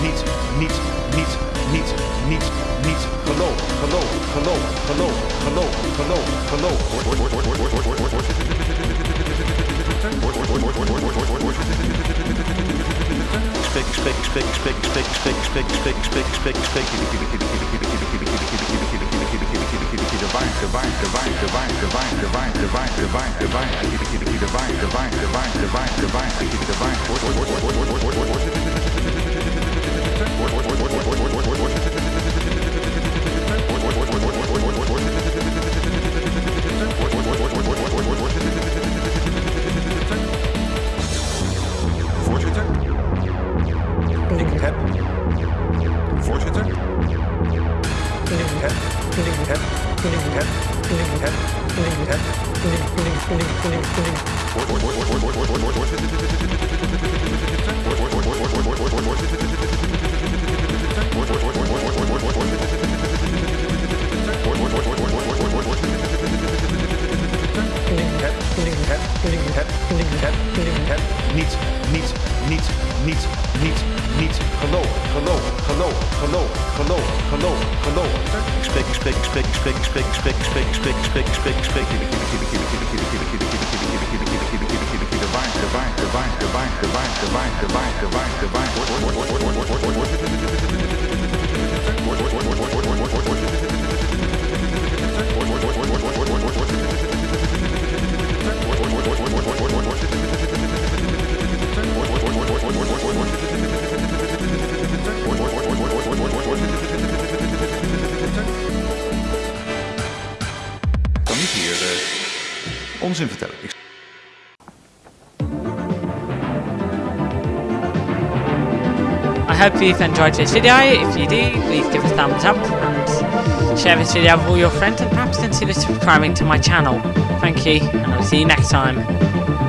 Niet, niet, niet, niet, niet, niet. Geloof, geloof, geloof, geloof, geloof, geloof, geloof. Spek, spek, spek, spek, spek, spek, spek, spek, spek, spek, spek. De wijn, de wijn, de wijn, de wijn, de wijn, de wijn, de wijn, de wijn, de wijn, de wijn, de wijn, de wijn, de wijn, de wijn, de wijn, de wijn. Niet, niet, niet, niet, niet, niet gelogen, gelogen, gelogen, gelogen, gelogen, gelogen, gelogen. Ik spreek, ik spreek, ik spreek, ik spreek, ik spreek, ik spreek, ik spreek, ik spreek, ik spreek, ik spreek, ik spreek, ik spreek, ik spreek, ik niet hier eh, onzin vertellen. Ik I hope you've enjoyed this video. If you do, please give a thumbs up and share this video with all your friends and perhaps consider subscribing to my channel. Thank you, and I'll see you next time.